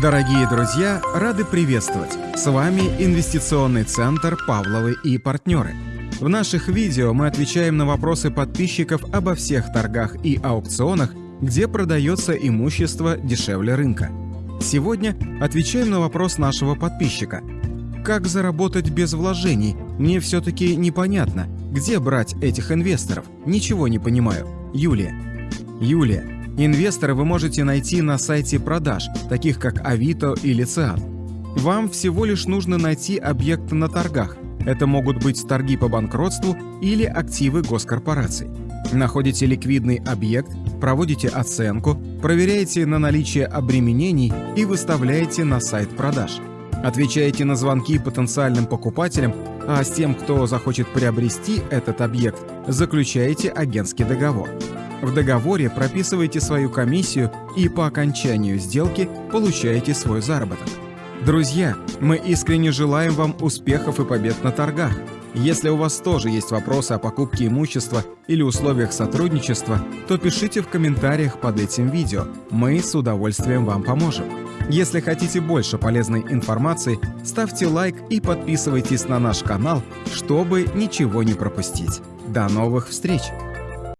Дорогие друзья, рады приветствовать! С вами Инвестиционный центр «Павловы и партнеры». В наших видео мы отвечаем на вопросы подписчиков обо всех торгах и аукционах, где продается имущество дешевле рынка. Сегодня отвечаем на вопрос нашего подписчика. Как заработать без вложений? Мне все-таки непонятно, где брать этих инвесторов. Ничего не понимаю. Юлия. Юлия, инвестора вы можете найти на сайте продаж, таких как Авито или Циан. Вам всего лишь нужно найти объект на торгах. Это могут быть торги по банкротству или активы госкорпораций. Находите ликвидный объект, проводите оценку, проверяете на наличие обременений и выставляете на сайт продаж. Отвечаете на звонки потенциальным покупателям, а с тем, кто захочет приобрести этот объект, заключаете агентский договор. В договоре прописываете свою комиссию и по окончанию сделки получаете свой заработок. Друзья, мы искренне желаем вам успехов и побед на торгах. Если у вас тоже есть вопросы о покупке имущества или условиях сотрудничества, то пишите в комментариях под этим видео. Мы с удовольствием вам поможем. Если хотите больше полезной информации, ставьте лайк и подписывайтесь на наш канал, чтобы ничего не пропустить. До новых встреч!